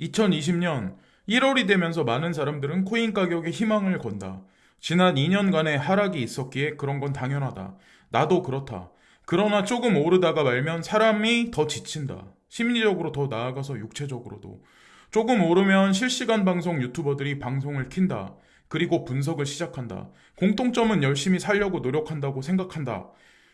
2020년 1월이 되면서 많은 사람들은 코인 가격에 희망을 건다. 지난 2년간의 하락이 있었기에 그런 건 당연하다. 나도 그렇다. 그러나 조금 오르다가 말면 사람이 더 지친다. 심리적으로 더 나아가서 육체적으로도. 조금 오르면 실시간 방송 유튜버들이 방송을 킨다. 그리고 분석을 시작한다. 공통점은 열심히 살려고 노력한다고 생각한다.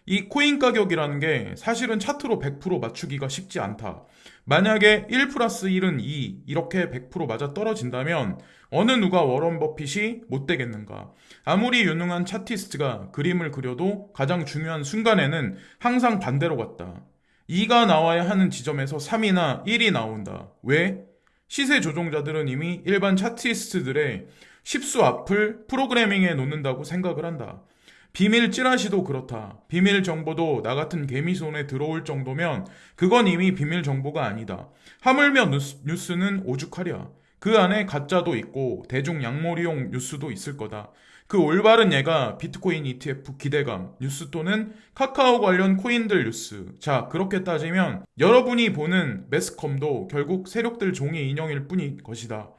이 코인 가격이라는 게 사실은 차트로 100% 맞추기가 쉽지 않다. 만약에 1 플러스 1은 2 이렇게 100% 맞아 떨어진다면 어느 누가 워런 버핏이 못 되겠는가? 아무리 유능한 차티스트가 그림을 그려도 가장 중요한 순간에는 항상 반대로 갔다. 2가 나와야 하는 지점에서 3이나 1이 나온다. 왜? 시세 조종자들은 이미 일반 차티스트들의 10수 앞을 프로그래밍에 놓는다고 생각을 한다. 비밀 찌라시도 그렇다. 비밀 정보도 나 같은 개미 손에 들어올 정도면 그건 이미 비밀 정보가 아니다. 하물며 뉴스, 뉴스 는 오죽하랴. 그 안에 가짜도 있고 대중 양몰이용 뉴스도 있을 거다. 그 올바른 예가 비트코인 ETF 기대감 뉴스 또는 카카오 관련 코인들 뉴스. 자, 그렇게 따지면 여러분이 보는 매스컴도 결국 세력들 종이 인형일 뿐일 것이다.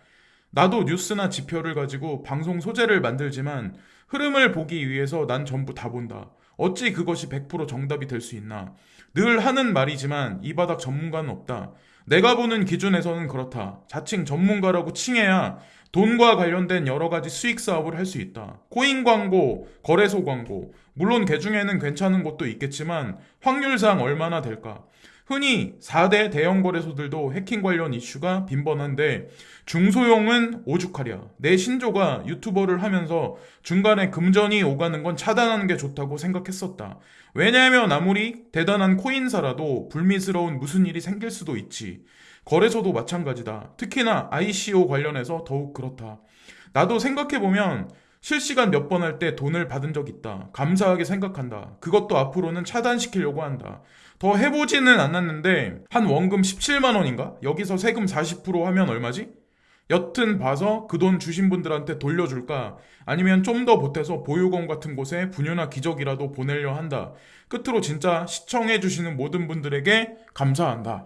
나도 뉴스나 지표를 가지고 방송 소재를 만들지만 흐름을 보기 위해서 난 전부 다 본다. 어찌 그것이 100% 정답이 될 수 있나? 늘 하는 말이지만 이 바닥 전문가는 없다. 내가 보는 기준에서는 그렇다. 자칭 전문가라고 칭해야 돈과 관련된 여러 가지 수익 사업을 할 수 있다. 코인 광고, 거래소 광고. 물론 개 중에는 괜찮은 곳도 있겠지만 확률상 얼마나 될까? 흔히 4대 대형 거래소들도 해킹 관련 이슈가 빈번한데 중소형은 오죽하랴. 내 신조가 유튜버를 하면서 중간에 금전이 오가는 건 차단하는 게 좋다고 생각했었다. 왜냐하면 아무리 대단한 코인사라도 불미스러운 무슨 일이 생길 수도 있지. 거래소도 마찬가지다. 특히나 ICO 관련해서 더욱 그렇다. 나도 생각해보면 실시간 몇 번 할 때 돈을 받은 적 있다. 감사하게 생각한다. 그것도 앞으로는 차단시키려고 한다. 더 해보지는 않았는데 한 원금 17만 원인가? 여기서 세금 40% 하면 얼마지? 여튼 봐서 그 돈 주신 분들한테 돌려줄까? 아니면 좀 더 보태서 보육원 같은 곳에 분유나 기저귀라도 보내려 한다. 끝으로 진짜 시청해주시는 모든 분들에게 감사한다.